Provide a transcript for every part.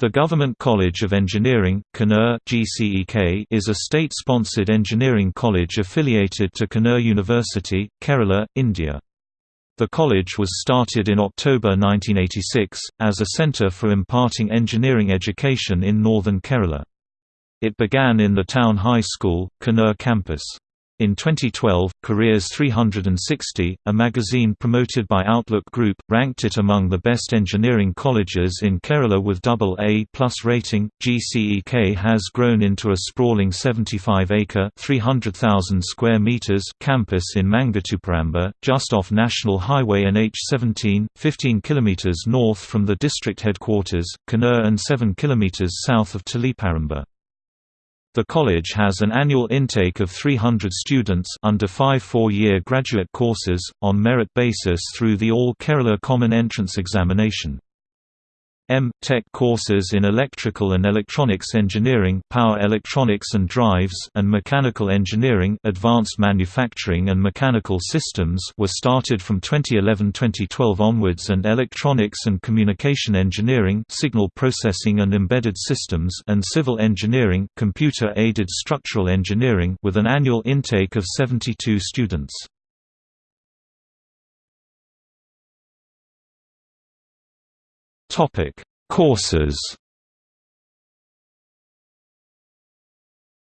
The Government College of Engineering GCEK, is a state-sponsored engineering college affiliated to Kannur University, Kerala, India. The college was started in October 1986, as a centre for imparting engineering education in northern Kerala. It began in the town high school, Kannur campus. In 2012, Careers 360, a magazine promoted by Outlook Group, ranked it among the best engineering colleges in Kerala with double A plus rating. GCEK has grown into a sprawling 75-acre (300,000 square meters) campus in Mangathuparamba, just off National Highway NH17, 15 kilometers north from the district headquarters, Kannur, and 7 kilometers south of Taliparamba. The college has an annual intake of 300 students under five four-year graduate courses, on merit basis through the All Kerala Common Entrance Examination. M. Tech courses in Electrical and Electronics Engineering Power Electronics and Drives and Mechanical Engineering Advanced Manufacturing and Mechanical Systems were started from 2011-2012 onwards and Electronics and Communication Engineering Signal Processing and Embedded Systems and Civil Engineering Computer-Aided Structural Engineering with an annual intake of 72 students. Topic: Courses.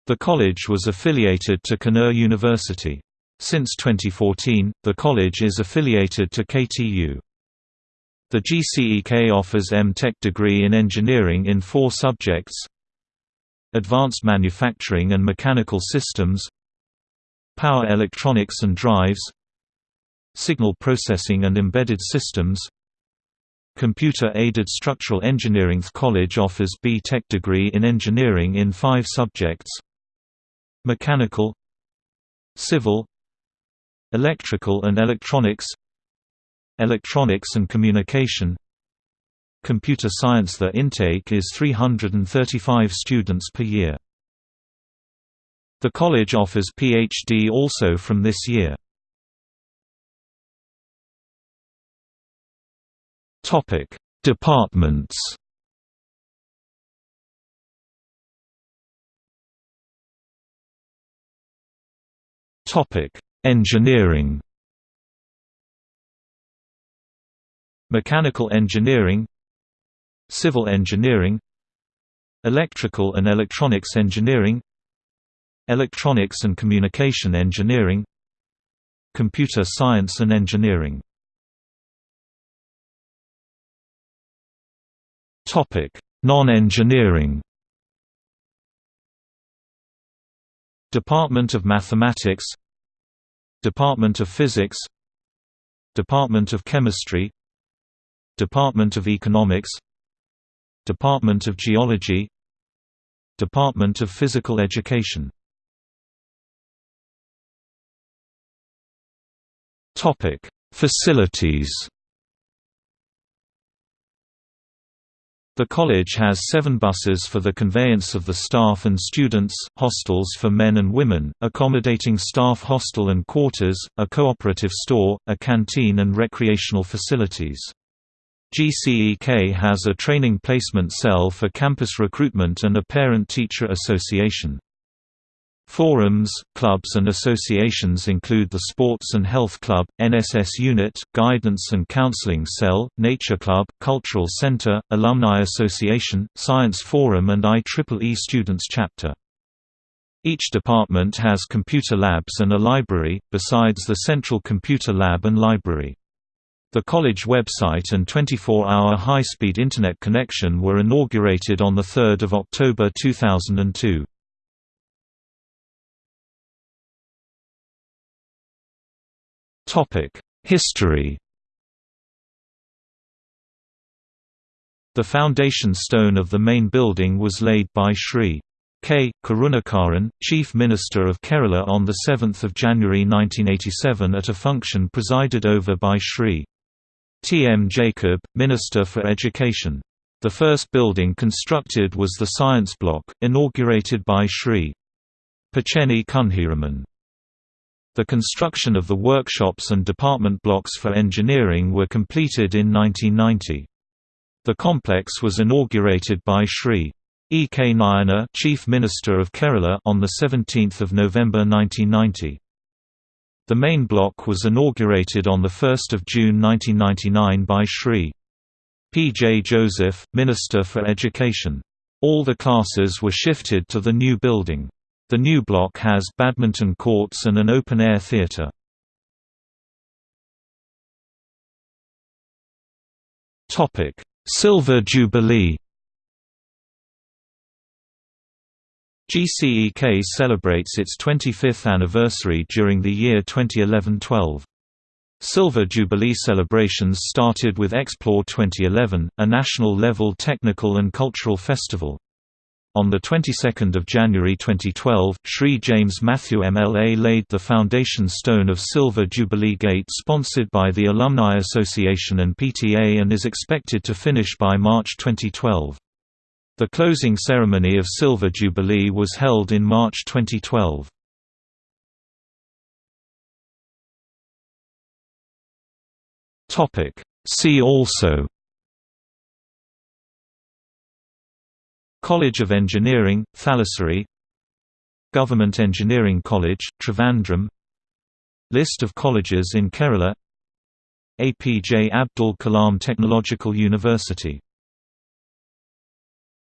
The college was affiliated to Kannur University. Since 2014, the college is affiliated to KTU. The GCEK offers M.Tech degree in engineering in four subjects Advanced Manufacturing and Mechanical Systems Power Electronics and Drives Signal Processing and Embedded Systems Computer-aided structural engineering college offers B.Tech degree in engineering in five subjects Mechanical Civil Electrical and Electronics Electronics and Communication Computer Science The intake is 335 students per year. The college offers PhD also from this year. Topic: Departments. Topic: Engineering. Mechanical engineering. Civil engineering. Electrical and electronics engineering. Electronics and communication engineering. Computer science and engineering Non-engineering. Department of Mathematics. Department of Physics. Department of Chemistry. Department of Economics. Department of Geology. Department of Physical Education. Facilities The college has seven buses for the conveyance of the staff and students, hostels for men and women, accommodating staff hostel and quarters, a cooperative store, a canteen and recreational facilities. GCEK has a training placement cell for campus recruitment and a parent-teacher association. Forums, clubs and associations include the Sports and Health Club, NSS Unit, Guidance and Counseling Cell, Nature Club, Cultural Center, Alumni Association, Science Forum and IEEE Students Chapter. Each department has computer labs and a library, besides the Central Computer Lab and Library. The college website and 24-hour high-speed Internet connection were inaugurated on 3 October 2002. History The foundation stone of the main building was laid by Sri. K. Karunakaran, Chief Minister of Kerala on 7 January 1987 at a function presided over by Sri. T. M. Jacob, Minister for Education. The first building constructed was the Science Block, inaugurated by Sri. Pacheni Kunhiraman. The construction of the workshops and department blocks for engineering were completed in 1990. The complex was inaugurated by Sri E. K. Nayanar Chief Minister of Kerala on 17 November 1990. The main block was inaugurated on 1 June 1999 by Sri. P. J. Joseph, Minister for Education. All the classes were shifted to the new building. The new block has badminton courts and an open-air theatre. Silver Jubilee GCEK celebrates its 25th anniversary during the year 2011-12. Silver Jubilee celebrations started with Explore 2011, a national-level technical and cultural festival. On the 22nd of January 2012, Sri James Matthew MLA laid the foundation stone of Silver Jubilee Gate sponsored by the Alumni Association and PTA and is expected to finish by March 2012. The closing ceremony of Silver Jubilee was held in March 2012. See also College of Engineering, Thalassery Government Engineering College, Trivandrum. List of colleges in Kerala. APJ Abdul Kalam Technological University